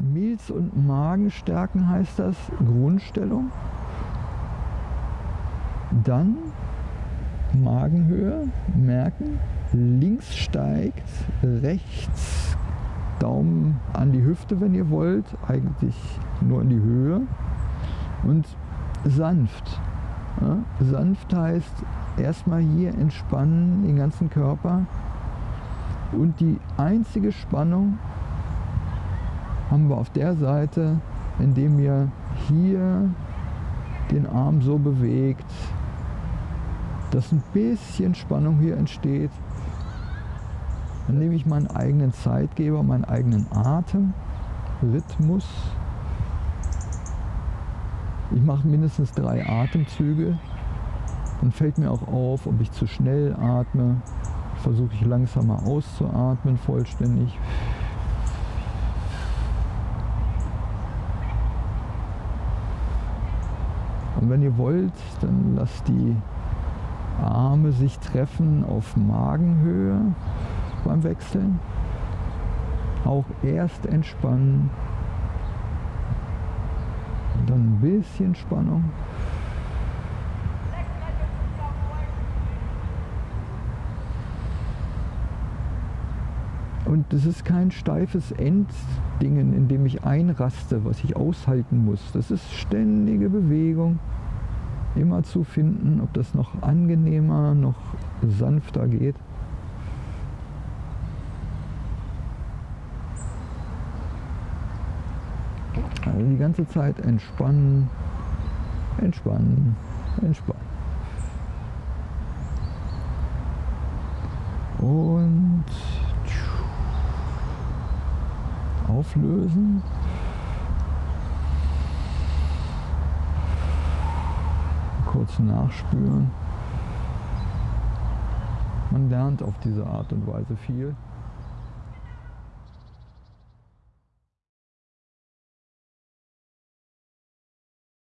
Milz- und Magenstärken heißt das, Grundstellung. Dann Magenhöhe, merken, links steigt, rechts Daumen an die Hüfte, wenn ihr wollt, eigentlich nur in die Höhe und sanft. Ja? Sanft heißt erstmal hier entspannen den ganzen Körper und die einzige Spannung haben wir auf der Seite, indem ihr hier den Arm so bewegt, dass ein bisschen Spannung hier entsteht. Dann nehme ich meinen eigenen Zeitgeber, meinen eigenen Atem, Rhythmus. Ich mache mindestens drei Atemzüge. Dann fällt mir auch auf, ob ich zu schnell atme. Versuche ich langsamer auszuatmen, vollständig. Und wenn ihr wollt, dann lasst die Arme sich treffen auf Magenhöhe beim Wechseln. Auch erst entspannen. Dann ein bisschen Spannung. Und das ist kein steifes Enddingen, in dem ich einraste, was ich aushalten muss. Das ist ständige Bewegung. Immer zu finden, ob das noch angenehmer, noch sanfter geht. Also die ganze Zeit entspannen, entspannen, entspannen. Und auflösen. Kurz nachspüren. Man lernt auf diese Art und Weise viel.